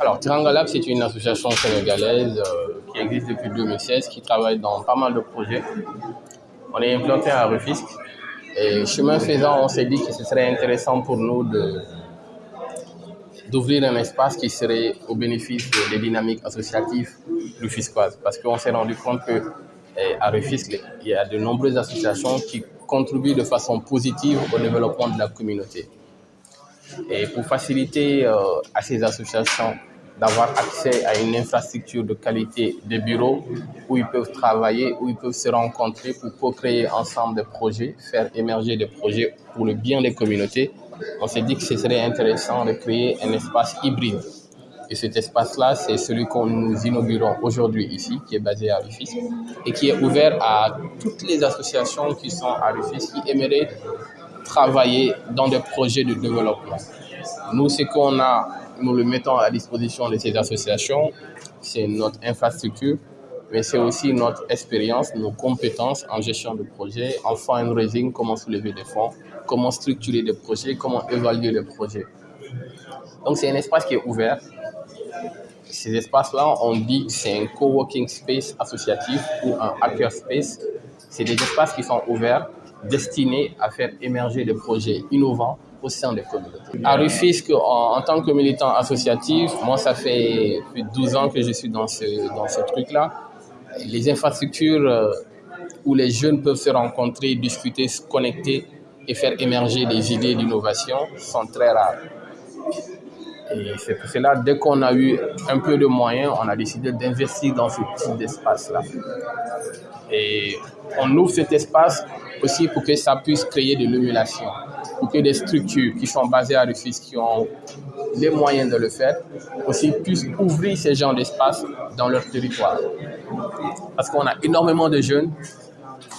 Alors, Tiranga Lab, c'est une association sénégalaise euh, qui existe depuis 2016, qui travaille dans pas mal de projets. On est implanté à Rufisque. Et chemin faisant, on s'est dit que ce serait intéressant pour nous d'ouvrir un espace qui serait au bénéfice des dynamiques associatives rufisquoises. Parce qu'on s'est rendu compte que eh, à Rufisque, il y a de nombreuses associations qui contribuent de façon positive au développement de la communauté. Et pour faciliter euh, à ces associations d'avoir accès à une infrastructure de qualité de bureaux où ils peuvent travailler, où ils peuvent se rencontrer pour créer ensemble des projets, faire émerger des projets pour le bien des communautés, on s'est dit que ce serait intéressant de créer un espace hybride. Et cet espace-là, c'est celui qu'on nous inaugurons aujourd'hui ici, qui est basé à Rufisque, et qui est ouvert à toutes les associations qui sont à Rufisque, qui aimeraient travailler dans des projets de développement. Nous, ce qu'on a, nous le mettons à disposition de ces associations, c'est notre infrastructure, mais c'est aussi notre expérience, nos compétences en gestion de projet, en fundraising, comment soulever des fonds, comment structurer des projets, comment évaluer les projets. Donc c'est un espace qui est ouvert. Ces espaces-là, on dit que c'est un coworking space associatif ou un hacker space. C'est des espaces qui sont ouverts, destinés à faire émerger des projets innovants au sein des communautés. À Rufisque, en, tant que militant associatif, moi, ça fait plus de 12 ans que je suis dans ce, dans ce truc-là. Les infrastructures euh, où les jeunes peuvent se rencontrer, discuter, se connecter et faire émerger des idées d'innovation sont très rares. Et c'est pour cela, dès qu'on a eu un peu de moyens, on a décidé d'investir dans ce type d'espace-là. Et on ouvre cet espace aussi pour que ça puisse créer de l'émulation, pour que des structures qui sont basées à Rufisque, qui ont les moyens de le faire, aussi puissent ouvrir ces genres d'espace dans leur territoire. Parce qu'on a énormément de jeunes,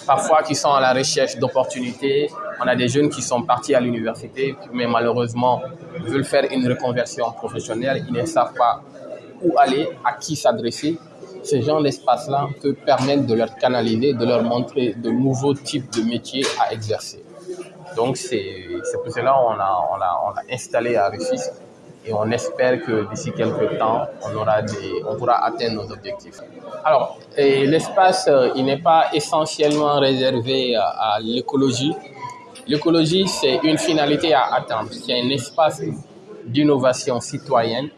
parfois qui sont à la recherche d'opportunités. On a des jeunes qui sont partis à l'université, mais malheureusement veulent faire une reconversion professionnelle. Ils ne savent pas où aller, à qui s'adresser ce genre d'espace-là peut permettre de leur canaliser, de leur montrer de nouveaux types de métiers à exercer. Donc c'est pour cela qu'on a, on installé à Rufisque et on espère que d'ici quelques temps, on, aura des, on pourra atteindre nos objectifs. Alors, l'espace, euh, il n'est pas essentiellement réservé à l'écologie. L'écologie, c'est une finalité à atteindre. C'est un espace d'innovation citoyenne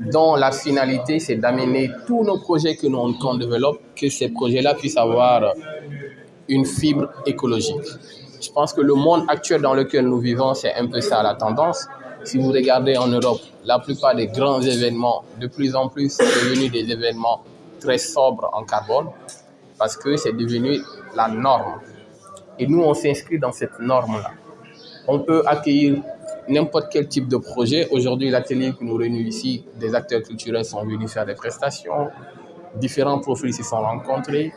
dont la finalité, c'est d'amener tous nos projets que nous qu'on développe, que ces projets-là puissent avoir une fibre écologique. Je pense que le monde actuel dans lequel nous vivons, c'est un peu ça la tendance. Si vous regardez en Europe, la plupart des grands événements, de plus en plus, sont devenus des événements très sobres en carbone, parce que c'est devenu la norme. Et nous, on s'inscrit dans cette norme-là. On peut accueillir n'importe quel type de projet. Aujourd'hui, l'atelier qui nous réunit ici, des acteurs culturels sont venus faire des prestations, différents profils s'y sont rencontrés.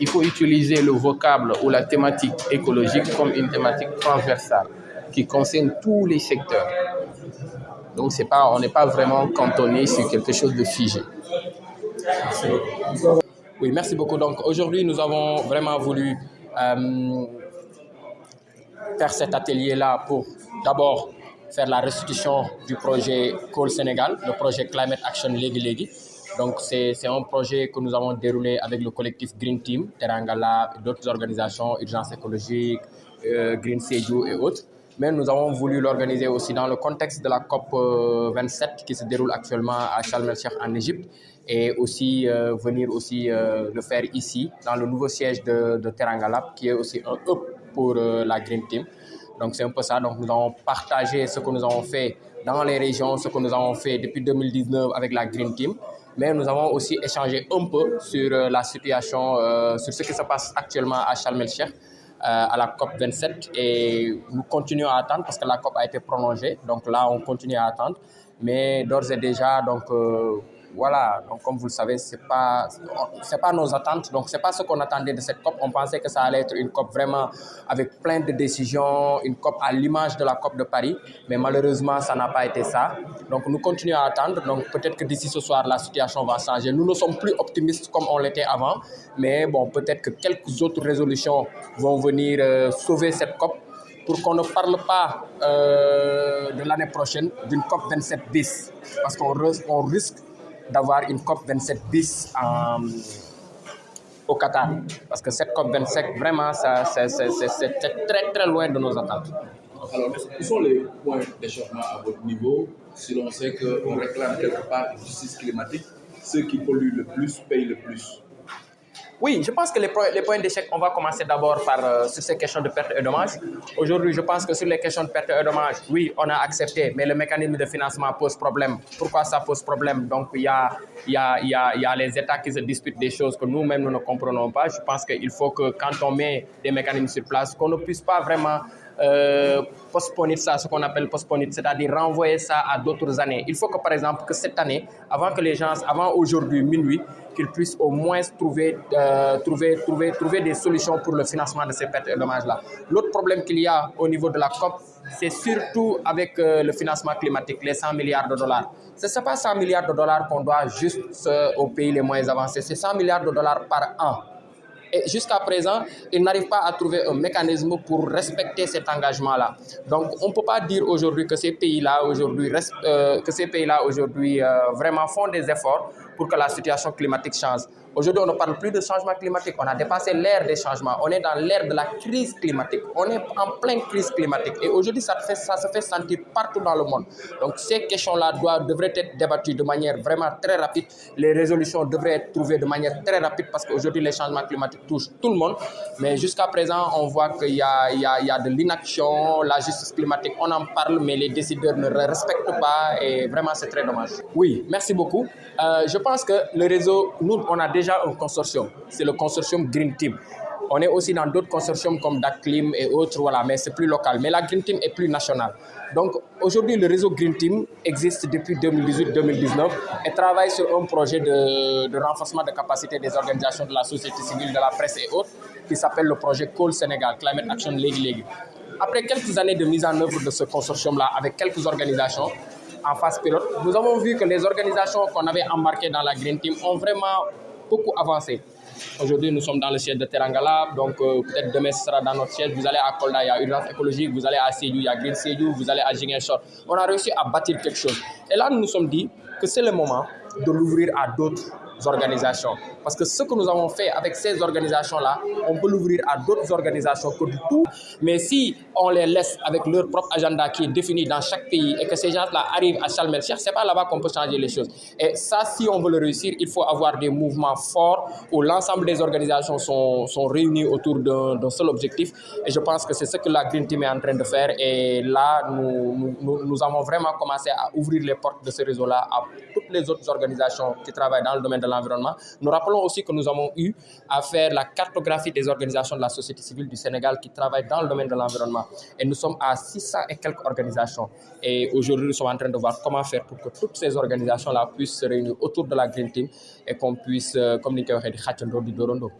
Il faut utiliser le vocable ou la thématique écologique comme une thématique transversale qui concerne tous les secteurs. Donc, c'est pas, on n'est pas vraiment cantonné sur quelque chose de figé. Oui, merci beaucoup. Donc, aujourd'hui, nous avons vraiment voulu euh, faire cet atelier-là pour d'abord faire la restitution du projet Coal Sénégal, le projet Climate Action Legi Legi. Donc, c'est un projet que nous avons déroulé avec le collectif Green Team, Terangala, d'autres organisations, Urgence écologique, euh, Green Seju et autres. Mais nous avons voulu l'organiser aussi dans le contexte de la COP 27 euh, qui se déroule actuellement à Sharm en Égypte et aussi euh, venir aussi le faire ici dans le nouveau siège de, de Teranga qui est aussi un hub pour la Green Team. Donc c'est un peu ça. Donc nous avons partagé ce que nous avons fait dans les régions, ce que nous avons fait depuis 2019 avec la Green Team. Mais nous avons aussi échangé un peu sur euh, la situation, euh, sur ce qui se passe actuellement à Sharm. Euh, à la COP 27 et nous continuons à attendre parce que la COP a été prolongée. Donc là, on continue à attendre. Mais d'ores et déjà, donc, voilà, donc comme vous le savez, ce n'est pas, pas nos attentes, donc ce n'est pas ce qu'on attendait de cette COP. On pensait que ça allait être une COP vraiment avec plein de décisions, une COP à l'image de la COP de Paris, mais malheureusement, ça n'a pas été ça. Donc nous continuons à attendre, donc peut-être que d'ici ce soir, la situation va changer. Nous ne sommes plus optimistes comme on l'était avant, mais bon, peut-être que quelques autres résolutions vont venir euh, sauver cette COP pour qu'on ne parle pas euh, de l'année prochaine d'une COP 27 bis, parce qu'on on risque d'avoir une COP 27 bis au Qatar. Parce que cette COP 27, vraiment, c'est très très loin de nos attentes. Alors, quels sont les points d'échauffement à votre niveau si l'on sait qu'on réclame quelque part justice climatique? Ceux qui polluent le plus payent le plus. Oui, je pense que les, les points d'échec, on va commencer d'abord par euh, sur ces questions de perte et dommages. Aujourd'hui, je pense que sur les questions de perte et dommages, oui, on a accepté, mais le mécanisme de financement pose problème. Pourquoi ça pose problème? Donc, il y a, y, a, y, y a les États qui se disputent des choses que nous-mêmes, nous ne comprenons pas. Je pense qu'il faut que quand on met des mécanismes sur place, qu'on ne puisse pas vraiment euh, postponer ça, ce qu'on appelle postponer, c'est-à-dire renvoyer ça à d'autres années. Il faut que, par exemple, que cette année, avant que les gens, avant aujourd'hui, minuit, qu'ils puissent au moins trouver, euh, trouver, trouver, trouver des solutions pour le financement de ces pertes et dommages-là. L'autre problème qu'il y a au niveau de la COP, c'est surtout avec euh, le financement climatique, les 100 milliards de dollars. Ce n'est pas 100 milliards de dollars qu'on doit juste aux pays les moins avancés, c'est 100 milliards de dollars par an. Et jusqu'à présent, ils n'arrivent pas à trouver un mécanisme pour respecter cet engagement-là. Donc, on ne peut pas dire aujourd'hui que ces pays-là aujourd'hui euh, que ces pays-là aujourd'hui euh, vraiment font des efforts pour que la situation climatique change. Aujourd'hui, on ne parle plus de changement climatique. On a dépassé l'ère des changements. On est dans l'ère de la crise climatique. On est en pleine crise climatique. Et aujourd'hui, ça, ça, se fait sentir partout dans le monde. Donc, ces questions-là devraient être débattues de manière vraiment très rapide. Les résolutions devraient être trouvées de manière très rapide parce qu'aujourd'hui, les changements climatiques touchent tout le monde. Mais jusqu'à présent, on voit qu'il y, y, y a, de l'inaction, la justice climatique. On en parle, mais les décideurs ne respectent pas. Et vraiment, c'est très dommage. Oui, merci beaucoup. Euh, je pense que le réseau, nous, on a déjà un consortium, c'est le consortium Green Team. On est aussi dans d'autres consortiums comme DACLIM et autres, voilà, mais c'est plus local. Mais la Green Team est plus nationale. Donc aujourd'hui, le réseau Green Team existe depuis 2018-2019 et travaille sur un projet de, renforcement de capacité des organisations de la société civile, de la presse et autres, qui s'appelle le projet Coal Sénégal, Climate Action League League. Après quelques années de mise en œuvre de ce consortium-là avec quelques organisations, en phase pilote, nous avons vu que les organisations qu'on avait embarquées dans la Green Team ont vraiment beaucoup avancé. Aujourd'hui, nous sommes dans le siège de Terangala, donc euh, peut-être demain ce sera dans notre siège. Vous allez à Kolda, il y a Urgence écologique, vous allez à Seyou, il y a Green Seyou, vous allez à Jingenshore. On a réussi à bâtir quelque chose. Et là, nous nous sommes dit que c'est le moment de l'ouvrir à d'autres organisations. Parce que ce que nous avons fait avec ces organisations-là, on peut l'ouvrir à d'autres organisations que du tout. Mais si on les laisse avec leur propre agenda qui est défini dans chaque pays et que ces gens-là arrivent à Chalmel ce n'est pas là-bas qu'on peut changer les choses. Et ça, si on veut le réussir, il faut avoir des mouvements forts où l'ensemble des organisations sont, sont réunies autour d'un seul objectif. Et je pense que c'est ce que la Green Team est en train de faire. Et là, nous avons vraiment commencé à ouvrir les portes de ce réseau-là à toutes les autres organisations qui travaillent dans le domaine de l'environnement. Nous rappelons aussi que nous avons eu à faire la cartographie des organisations de la société civile du Sénégal qui travaillent dans le domaine de l'environnement. Et nous sommes à 600 et quelques organisations. Et aujourd'hui, nous sommes en train de voir comment faire pour que toutes ces organisations-là puissent se réunir autour de la Green Team et qu'on puisse, euh, comme dit,